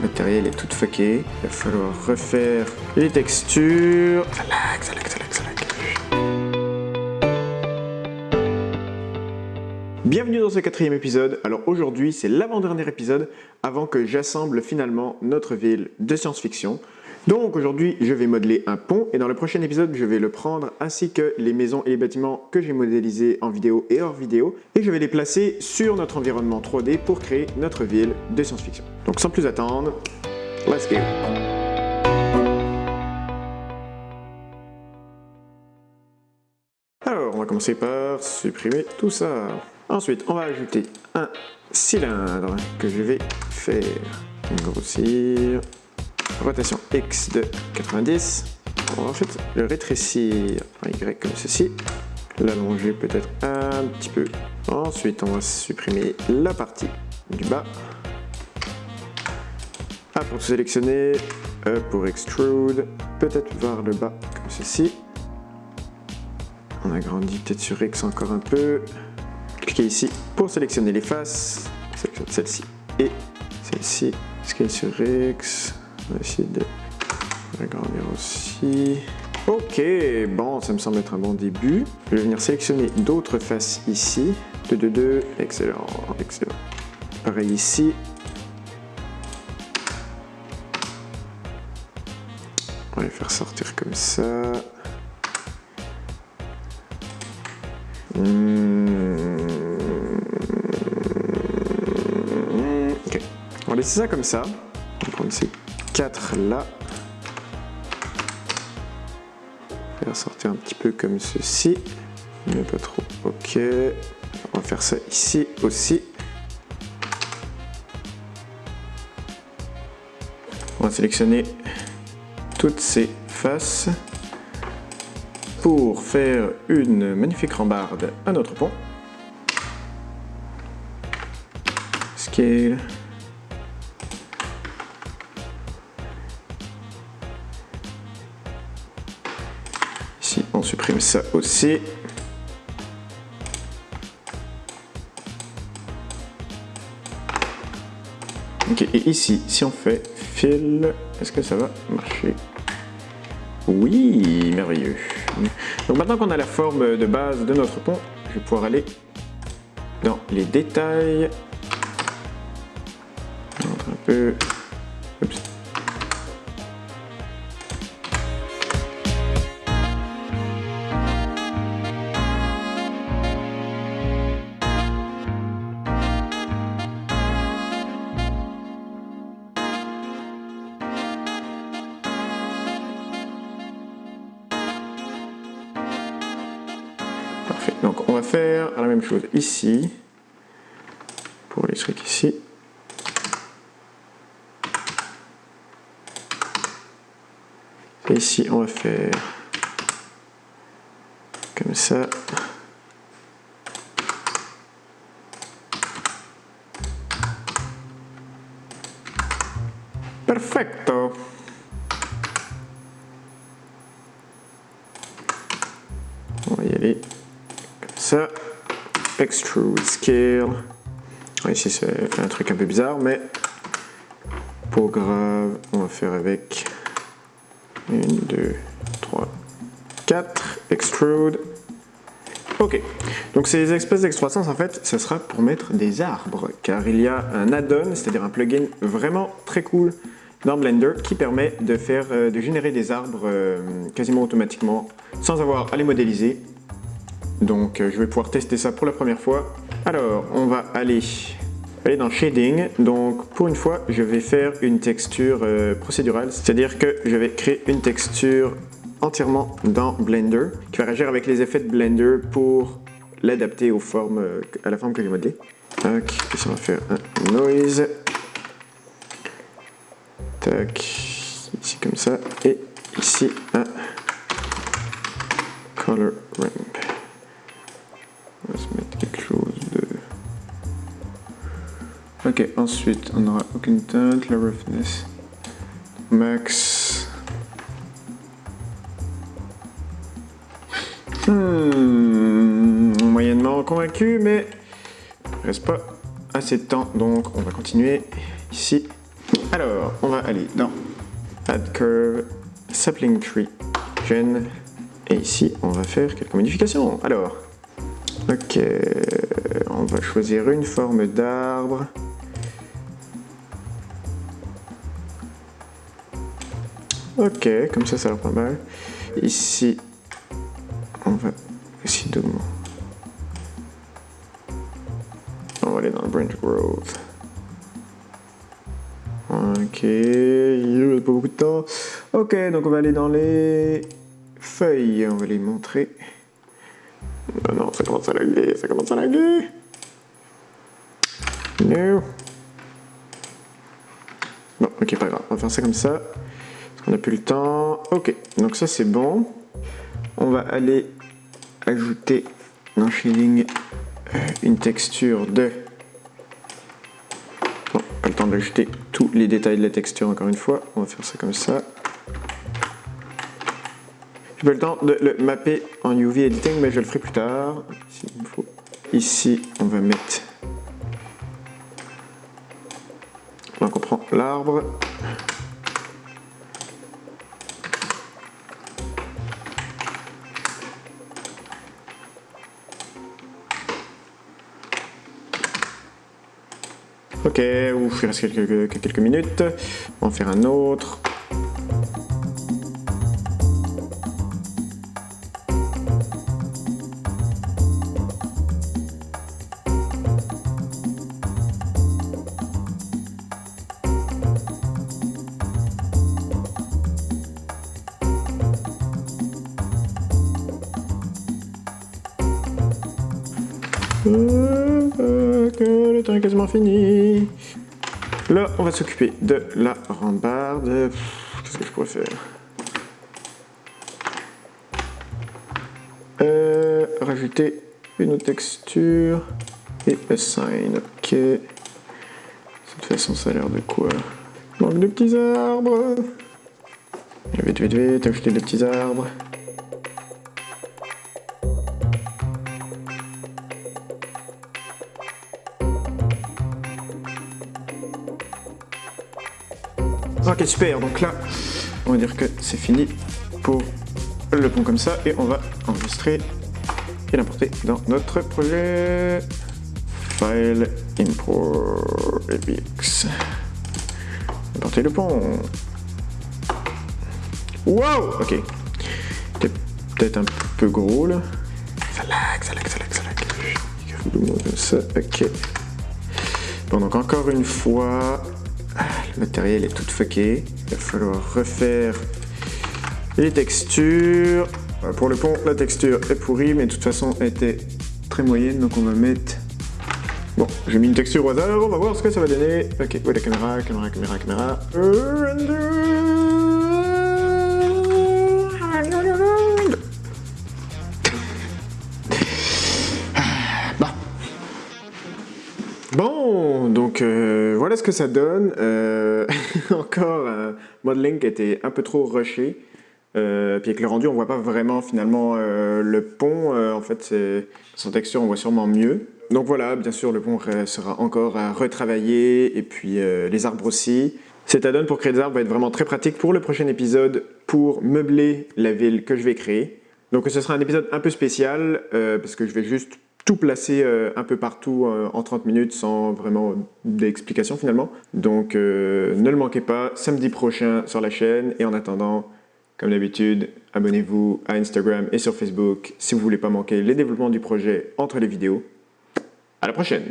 matériel est tout fucké. Il va falloir refaire les textures. Ça lag, ça lag, ça lag, ça lag. Bienvenue dans ce quatrième épisode. Alors aujourd'hui, c'est l'avant-dernier épisode avant que j'assemble finalement notre ville de science-fiction. Donc aujourd'hui, je vais modeler un pont et dans le prochain épisode, je vais le prendre ainsi que les maisons et les bâtiments que j'ai modélisés en vidéo et hors vidéo et je vais les placer sur notre environnement 3D pour créer notre ville de science-fiction. Donc sans plus attendre, let's go Alors, on va commencer par supprimer tout ça. Ensuite, on va ajouter un cylindre que je vais faire grossir. Rotation X de 90. On va en fait le rétrécir en Y comme ceci. L'allonger peut-être un petit peu. Ensuite, on va supprimer la partie du bas. A pour sélectionner, E pour extrude, peut-être vers le bas comme ceci. On agrandit peut-être sur X encore un peu. Cliquez ici pour sélectionner les faces. Sélectionne celle-ci et celle-ci. Scale sur X. On va essayer de agrandir aussi. Ok, bon, ça me semble être un bon début. Je vais venir sélectionner d'autres faces ici. 2, 2, 2, excellent, excellent. Pareil ici. On va les faire sortir comme ça. Hmm. Ok, on va laisser ça comme ça. On va prendre ces quatre là. Faire sortir un petit peu comme ceci, mais pas trop. Ok, on va faire ça ici aussi. On va sélectionner toutes ces faces pour faire une magnifique rambarde à notre pont. Scale. Ici, on supprime ça aussi. Ok, et ici, si on fait fil, est-ce que ça va marcher? Oui, merveilleux. Donc maintenant qu'on a la forme de base de notre pont, je vais pouvoir aller dans les détails. Un peu. Faire la même chose ici pour les trucs ici. Et ici on va faire comme ça. Perfecto. On va y aller Extrude scale. Ici c'est un truc un peu bizarre, mais pour grave, on va faire avec 1, 2, 3, 4. Extrude. Ok, donc ces espèces d'extrusions en fait, ce sera pour mettre des arbres, car il y a un add-on, c'est-à-dire un plugin vraiment très cool dans Blender qui permet de, faire, euh, de générer des arbres euh, quasiment automatiquement sans avoir à les modéliser. Donc euh, je vais pouvoir tester ça pour la première fois. Alors on va aller, aller dans Shading. Donc pour une fois je vais faire une texture procédurale, c'est-à-dire que je vais créer une texture entièrement dans Blender qui va réagir avec les effets de Blender pour l'adapter aux formes, à la forme que j'ai. Donc ici on va faire un noise. Tac, ici comme ça, et ici un color ramp. On va se mettre quelque chose de... Ok, ensuite on aura aucune teinte, la roughness max. Hmm, moyennement convaincu, mais il reste pas assez de temps, donc on va continuer ici. Alors, on va aller dans Add Curve, Sapling Tree, Gen, et ici, on va faire quelques modifications. Alors, ok, on va choisir une forme d'arbre. Ok, comme ça, ça a l'air pas mal. Ici, on va essayer de... On va aller dans le branch growth. Ok, il n'y a pas beaucoup de temps. Ok, donc on va aller dans les feuilles, on va les montrer. Non, non, ça commence à laguer, ça commence à laguer. No. Bon, ok, pas grave, on va faire ça comme ça. On n'a plus le temps. Ok, donc ça c'est bon. On va aller ajouter dans Shading euh, une texture de... Bon, pas le temps d'ajouter tous les détails de la texture encore une fois. On va faire ça comme ça. J'ai pas le temps de le mapper en UV editing, mais je le ferai plus tard. Ici, on va mettre... Donc on prend l'arbre. Ok, ouf, il reste quelques, quelques minutes. On va en faire un autre. Le temps est quasiment fini. Là, on va s'occuper de la rambarde. Qu'est-ce que je pourrais faire? Euh, Rajouter une autre texture et assign. Ok. De toute façon, ça a l'air de quoi? Manque de petits arbres. Vite, vite, vite, ajouter des petits arbres. Super. Donc là, on va dire que c'est fini pour le pont comme ça. Et on va enregistrer et l'importer dans notre projet. File, import, APX. Importer le pont. Wow Ok. peut-être un peu gros là. Ça lag, ça lag, ça lag, ça lag. Ça, ok. Bon, donc encore une fois, le matériel est tout fucké. Il va falloir refaire les textures. Pour le pont, la texture est pourrie, mais de toute façon, elle était très moyenne, donc on va mettre... Bon, j'ai mis une texture au hasard, on va voir ce que ça va donner. Ok, où la caméra Caméra, caméra, caméra. Bon, donc euh, voilà ce que ça donne. Euh, encore un modeling qui était un peu trop rushé. Euh, puis avec le rendu, on voit pas vraiment finalement le pont. en fait, sans texture, on voit sûrement mieux. Donc voilà, bien sûr, le pont sera encore à retravailler. Et puis les arbres aussi. Cet add-on pour créer des arbres va être vraiment très pratique pour le prochain épisode pour meubler la ville que je vais créer. Donc ce sera un épisode un peu spécial parce que je vais juste tout placer euh, un peu partout euh, en 30 minutes sans vraiment d'explication finalement. Donc euh, ne le manquez pas, samedi prochain sur la chaîne. Et en attendant, comme d'habitude, abonnez-vous à Instagram et sur Facebook si vous voulez pas manquer les développements du projet entre les vidéos. À la prochaine